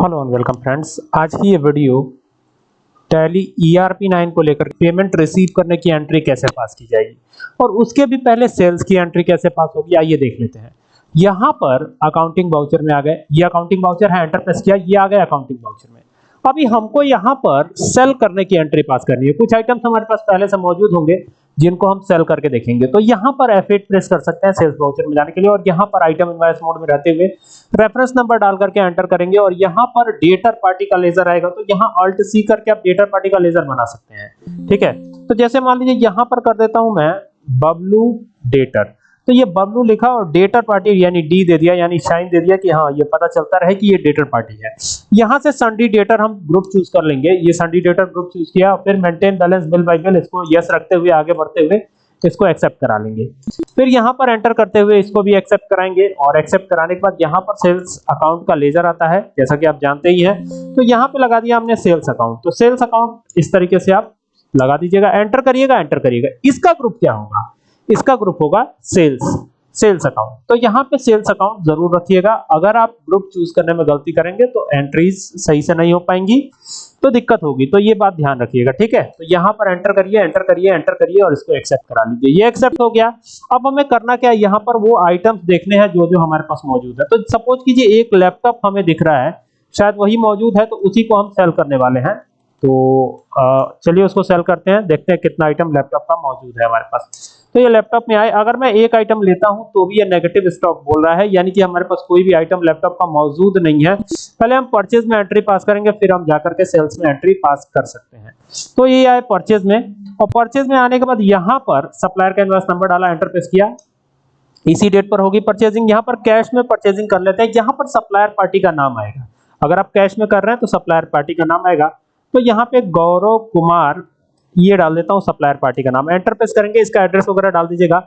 Hello and welcome friends. आज की ये वीडियो टैली ईआरपी 9 को लेकर पेमेंट रिसीव करने की एंट्री कैसे पास की जाएगी? और उसके भी पहले सेल्स की एंट्री कैसे पास होगी, आइए देख लेते हैं। यहाँ पर अकाउंटिंग वाउचर में आ गए। ये अकाउंटिंग वाउचर है एंटर प्रेस किया, ये आ गए अकाउंटिंग वाउचर में। अभी हमको यहाँ पर सेल करने की एंट्री पास करनी है। कुछ आइटम्स हमारे पास पहले से मौजूद होंगे। जिनको हम सेल करके देखेंगे। तो यहाँ पर F8 प्रेस कर सकते हैं सेल्स वाउचर में जाने के लिए और यहाँ पर आइटम इनवॉइस मोड में रहते हुए रेफरेंस नंबर डाल करके एंटर करेंगे और यहाँ पर डेटर पार्टी का लेजर आएगा। तो यहाँ अल्ट सी करके आप डेटर पार्टी का लेजर बना सकते हैं। ठीक है? तो जैसे मान लीजिए यहाँ पर कर देता हूँ मैं बबलू डेटर तो ये बबलू लिखा और डेटर पार्टी यानी डी दे दिया, यानी साइन दे दिया कि हाँ ये पता चलता रहे कि ये डेटर पार्टी है। यहाँ से संडी डेटर हम ग्रुप चूज़ कर लेंगे। ये संडी डेटर ग्रुप चूज़ किया, फिर maintain balance bill by bill इसको यस रखते हुए, आगे बढ़ते हुए इसको एक्सेप्ट करा लेंगे। फिर यहाँ पर एंटर करते हुए इसको भी एक्सेप्ट कराएँगे और एक्सेप्ट कराने के बाद यहाँ पर सेल्स अकाउंट का लेजर आता है, जैसा कि आप जानते ही हैं। तो यहाँ पे लगा दिया हमने सेल्स अकाउंट तो सेल्स अकाउंट इस तरीके से आप लगा दीजिएगा एंटर करिएगा एंटर करिएगा। इसका ग्रुप क्या होगा? इसका ग्रुप होगा सेल्स सेल्स अकाउंट तो यहाँ पे सेल्स अकाउंट ज़रूर रखिएगा। अगर आप ग्रुप चूज़ करने में गलती करेंगे तो एंट्रीज सही से नहीं हो पाएँगी। तो दिक्कत होगी। तो ये बात ध्यान रखिएगा, ठीक है? तो यहाँ पर एंटर करिए एंटर करिए एंटर करिए और इसको एक्सेप्ट करा लीजिए। ये एक्सेप्ट हो गया। अब हमें करना क्या है? यहाँ पर वो आइटम्स देखने हैं जो जो हमारे पास मौजूद है। तो सपोज़ कीजिए एक लैपटॉप हमें दिख रहा है। शायद वही मौजूद है तो उसी को हम सेल करने वाले हैं। तो चलिए उसको सेल करते हैं। देखते हैं कितना आइटम लैपटॉप का मौजूद है हमारे पास। तो ये लैपटॉप में आए। अगर मैं एक आइटम लेता हूँ तो भी ये नेगेटिव स्टॉक बोल रहा है। यानी कि हमारे पास कोई भी आइटम लैपटॉप का मौजूद नहीं है। पहले हम परचेज में एंट्री पास करेंगे, फिर हम जाकर के सेल्स में एंट्री पास कर सकते हैं। तो ये आए परचेज में। और परचेज में आने के बाद यहाँ पर सप्लायर का इनवॉइस नंबर डाला एंटर प्रेस किया। इसी डेट पर होगी परचेजिंग यहाँ पर कैश में परचेजिंग कर लेते हैं। यहाँ पर सप्लायर पार्टी का नाम आएगा। अगर आप कैश में कर रहे हैं तो सप्लायर पार्टी का नाम आएगा। तो यहाँ पे गौरव कुमार ये डाल देता हूँ सप्लायर पार्टी का नाम। एंटर प्रेस करेंगे, इसका एड्रेस वगैरह डाल दीजिएगा।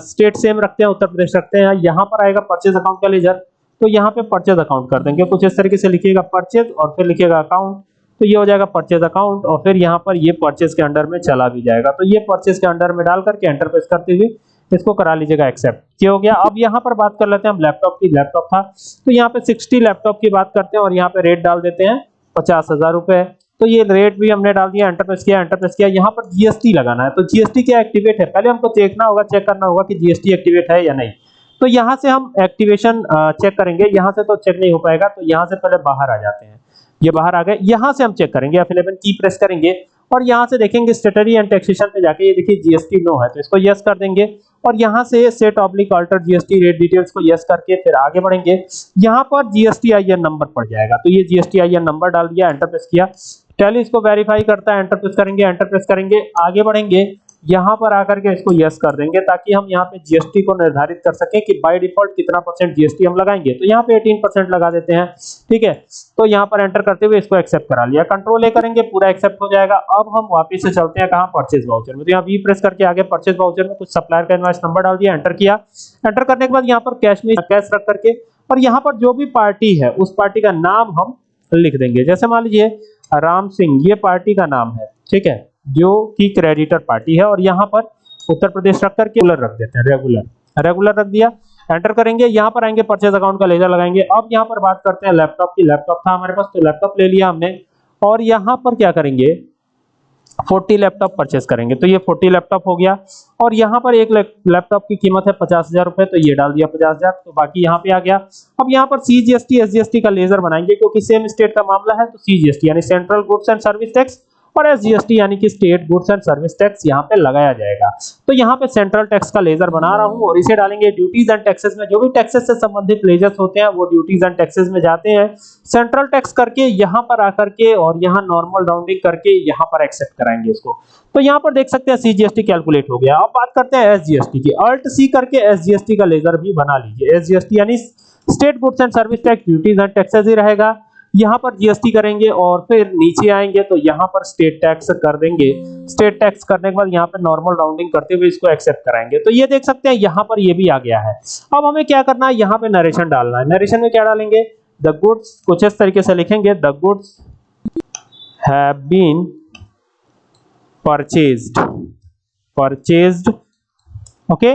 स्टेट सेम रखते हैं, उत्तर प्रदेश रखते हैं। यहाँ पर आएगा परचेज अकाउंट का लेजर तो यहाँ पे परचेज अकाउंट कर देंगे। कुछ इस तरीके से लिखिएगा परचेज और फिर लिखिएगा अकाउंट तो ये हो जाएगा परचेज अकाउंट और फिर यहाँ पर ये परचेज के अंडर में चला भी जाएगा। तो ये परचेज के अंडर में डाल करके एंटर प्रेस करते हुए इसको करा लीजिएगा एक्सेप्ट क्या हो गया। अब यहाँ पर बात कर लेते हैं हम लैपटॉप की। लैपटॉप था। तो यहाँ पे 60 लैपटॉप की बात करते हैं और यहाँ पे रेट डाल देते हैं पचास हज़ार रुपए। तो ये रेट भी हमने डाल दिया एंटर प्रेस किया एंटर प्रेस किया। यहाँ पर जीएसटी लगाना है। तो जीएसटी क्या एक्टिवेट है? पहले हमको देखना होगा चेक करना होगा कि जीएसटी एक्टिवेट है या नहीं। तो यहाँ से हम एक्टिवेशन चेक करेंगे। यहाँ से तो चेक नहीं हो पाएगा तो यहाँ से पहले बाहर आ जाते हैं। ये बाहर आ गए। यहाँ से हम चेक करेंगे F11 की प्रेस करेंगे। और यहाँ से देखेंगे स्टेटरी एंड टैक्सेशन पे जाके ये देखिए जीएसटी नो है तो इसको यस कर देंगे। और यहाँ से set oblique alter GST rate details को यस करके फिर आगे बढ़ेंगे। यहाँ पर जीएसटी आईएन नंबर पड़ जाएगा। तो ये जीएसटी आईएन नंबर डाल दिया एंटर प्रेस किया। टैली इसको वेरीफाई करता है एंटर प्रेस करेंगे एंटर प्रेस करेंगे, आगे बढ़ेंगे, यहाँ पर आकर के इसको यस कर देंगे, ताकि हम यहाँ पे जीएसटी को निर्धारित कर सकें कि बाय डिफ़ॉल्ट कितना परसेंट जीएसटी हम लगाएँगे। तो यहाँ पे 18 परसेंट लगा देते हैं, ठीक है? तो यहाँ पर एंटर करते हुए इसको एक्सेप्ट करा लिया। कंट्रोल ए करेंगे, पूरा एक्सेप्ट हो जाएगा। अब हम वापस से चलते हैं कहाँ परचेज वाउचर में। तो यहाँ वी प्रेस करके आगे परचेज वाउचर में कुछ सप्लायर का इनवॉइस नंबर डाल दिया एंटर किया। एंटर करने के बाद यहाँ पर कैश में कैश रख करके, और यहाँ पर जो भी पार्टी है, उस पार्टी का नाम हम लिख देंगे। जैसे मान लीजिए राम सिंह, ये पार्टी का नाम है, ठीक है, जो कि क्रेडिटर पार्टी है और यहाँ पर उत्तर प्रदेश रख करके रेगुलर रख देते हैं रेगुलर रेगुलर रख दिया एंटर करेंगे, यहाँ पर आएँगे परचेज अकाउंट का लेजर लगाएँगे। अब यहाँ पर बात करते हैं लैपटॉप की लैपटॉप था हमारे पास तो लैपटॉप ले लिया हमने। और यहाँ पर क्या करेंगे 40 लैपटॉप परचेस करेंगे। तो ये 40 लैपटॉप हो गया। और यहाँ पर एक लैपटॉप की कीमत है पचास हज़ार रुपए तो ये डाल दिया पचास हज़ार। तो बाकी यहाँ पे आ गया। अब यहाँ पर सीजीएसटी एसजीएसटी का लेजर बनाएँगे, क्योंकि सेम स्टेट का मामला है तो सीजीएसटी यानी central goods and service tax और एसजीएसटी यानी कि state goods and service tax यहाँ पे लगाया जाएगा। तो यहाँ पे सेंट्रल टैक्स का लेजर बना रहा हूँ और इसे डालेंगे ड्यूटीज़ एंड टैक्सेस में। जो भी टैक्सेस से संबंधित लेजर्स होते हैं, वो ड्यूटीज़ एंड टैक्सेस में जाते हैं। सेंट्रल टैक्स करके यहाँ पर आकर के और यहाँ नॉर्मल राउंडिंग करके यहाँ पर एक्सेप्ट कराएँगे इसको। तो यहाँ पर देख सकते हैं सीजीएसटी कैलकुलेट हो गया। अब बात करते हैं एसजीएसटी की। अल्ट सी करके एसजीएसटी का लेजर भी बना लीजिए। एसजीएसटी यानी state goods and service tax duties and taxes ही रहेगा। यहाँ पर जीएसटी करेंगे और फिर नीचे आएँगे तो यहाँ पर स्टेट टैक्स कर देंगे। स्टेट टैक्स करने के बाद यहाँ पर नॉर्मल राउंडिंग करते हुए इसको एक्सेप्ट कराएँगे। तो ये देख सकते हैं, यहाँ पर ये भी आ गया है। अब हमें क्या करना है? यहाँ पे नरेशन डालना है। नरेशन में क्या डालेंगे? द गुड्स कुछ इस तरीके से लिखेंगे। The goods have been purchased purchased okay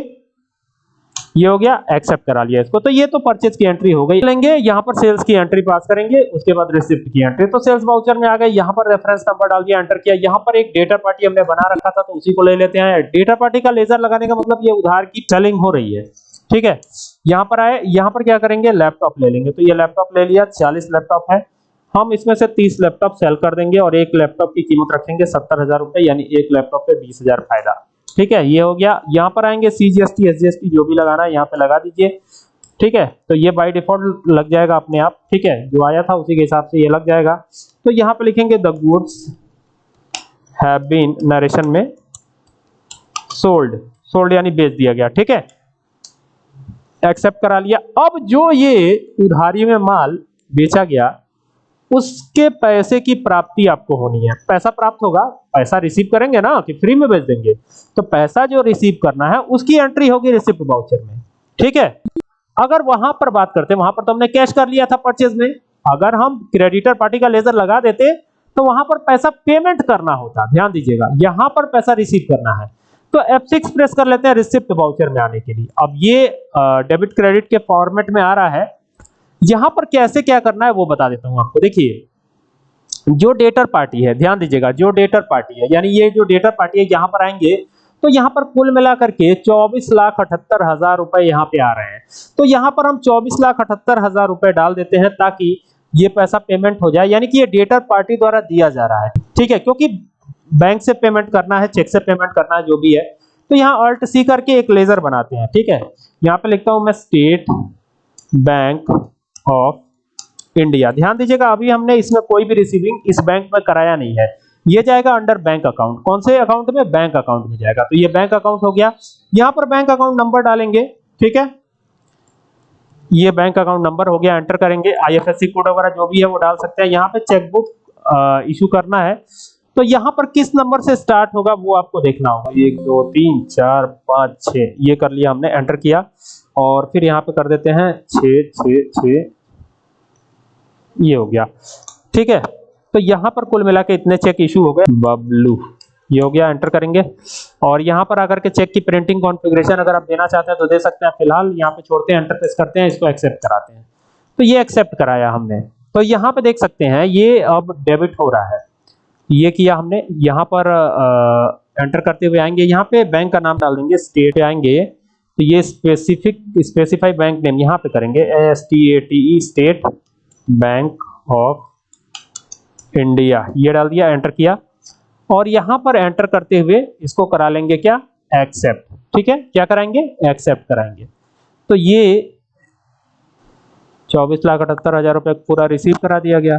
ये हो गया एक्सेप्ट करा लिया इसको। तो ये तो परचेज की एंट्री हो गई। लेंगे, यहाँ पर सेल्स की एंट्री पास करेंगे, उसके बाद रिसिप्ट की एंट्री तो सेल्स वाउचर में आ गए, यहाँ पर रेफरेंस नंबर डाल दिया एंटर किया। यहाँ पर एक डेटा पार्टी हमने बना रखा था तो उसी को ले लेते हैं। डेटा पार्टी का लेजर लगाने का मतलब ये उधार की सेलिंग हो रही है। ठीक है? यहाँ पर आए, यहाँ पर क्या करेंगे? लैपटॉप ले लेंगे। तो ये लैपटॉप ले लिया, चालीस लैपटॉप है। हम इसमें से 30 लैपटॉप सेल कर देंगे और एक लैपटॉप की कीमत रखेंगे सत्तर हज़ार रुपए, यानी एक लैपटॉप पे बीस हज़ार फ़ायदा। ठीक है, ये हो गया। यहाँ पर आएँगे सीजीएसटी एसजीएसटी जो भी लगाना है, यहाँ पे लगा दीजिए। ठीक है तो ये बाय डिफ़ॉल्ट लग जाएगा अपने आप। ठीक है, जो आया था उसी के हिसाब से ये लग जाएगा। तो यहाँ पे लिखेंगे the goods have been narration में सोल्ड सोल्ड यानी बेच दिया गया। ठीक है एक्सेप्ट करा लिया। अब जो ये उधारी में माल बेचा गया उसके पैसे की प्राप्ति आपको होनी है। पैसा प्राप्त होगा, पैसा रिसीव करेंगे ना, कि फ्री में बेच देंगे। तो पैसा जो रिसीव करना है, उसकी एंट्री होगी रिसिप्ट वाउचर में। ठीक है? अगर वहाँ पर बात करते वहाँ पर तो हमने कैश कर लिया था परचेज में। अगर हम क्रेडिटर पार्टी का लेजर लगा देते तो वहाँ पर पैसा पेमेंट करना होता। ध्यान दीजिएगा, यहाँ पर पैसा रिसीव करना है। तो F6 प्रेस कर लेते हैं रिसिप्ट वाउचर में आने के लिए। अब ये डेबिट क्रेडिट के फॉर्मेट में आ रहा है। यहाँ पर कैसे क्या करना है वो बता देता हूँ आपको। देखिए, जो डेटर पार्टी है, ध्यान दीजिएगा, जो डेटर पार्टी है, यानी ये जो डेटर पार्टी है, यहाँ पर आएँगे तो यहाँ पर कुल मिलाकर के चौबीस लाख अठहत्तर हज़ार रुपए यहाँ पे आ रहे हैं। तो यहाँ पर हम चौबीस लाख अठहत्तर हज़ार रुपए डाल देते हैं ताकि ये पैसा पेमेंट हो जाए, यानी कि ये डेटर पार्टी द्वारा दिया जा रहा है। ठीक है, क्योंकि बैंक से पेमेंट करना है चेक से पेमेंट करना है, जो भी है तो यहाँ अल्ट सी करके एक लेजर बनाते हैं। ठीक है, यहाँ पे लिखता हूँ मैं स्टेट बैंक ऑफ़ इंडिया ध्यान दीजिएगा, अभी हमने इसमें कोई भी रिसीविंग इस बैंक में कराया नहीं है। ये जाएगा अंडर बैंक अकाउंट कौन से अकाउंट में? बैंक अकाउंट में जाएगा। तो ये बैंक अकाउंट हो गया। यहाँ पर बैंक अकाउंट नंबर डालेंगे, ठीक है? ये बैंक अकाउंट नंबर हो गया एंटर करेंगे। आईएफएससी कोड वगैरह जो भी है वो डाल सकते हैं। यहाँ पे चेकबुक इशू करना है। तो यहाँ पर किस नंबर से स्टार्ट होगा वो आपको देखना होगा। एक, दो, तीन, चार, पाँच छ ये कर लिया हमने एंटर किया। और फिर यहाँ पे कर देते हैं छ छ छ ये हो गया। ठीक है? तो यहाँ पर कुल मिला के इतने चेक इशू हो गए। बबलू। ये हो गया एंटर करेंगे। और यहाँ पर आकर के चेक की प्रिंटिंग कॉन्फ़िगरेशन अगर आप देना चाहते हैं तो दे सकते हैं। फ़िलहाल यहाँ पे छोड़ते हैं एंटर प्रेस करते हैं इसको एक्सेप्ट कराते हैं। तो ये एक्सेप्ट कराया हमने। तो यहाँ पे देख सकते हैं ये अब डेबिट हो रहा है। ये किया हमने। यहाँ पर आ, एंटर करते हुए आएँगे। यहाँ पे बैंक का नाम डाल देंगे स्टेट आएँगे। तो ये स्पेसिफिक स्पेसिफाई बैंक नेम यहाँ पे करेंगे S T A T E State Bank of India ये डाल दिया एंटर किया। और यहाँ पर एंटर करते हुए इसको करा लेंगे क्या? एक्सेप्ट ठीक है? क्या कराएँगे? एक्सेप्ट कराएँगे। तो ये चौबीस लाख अठहत्तर हज़ार रुपए पूरा रिसीव करा दिया गया।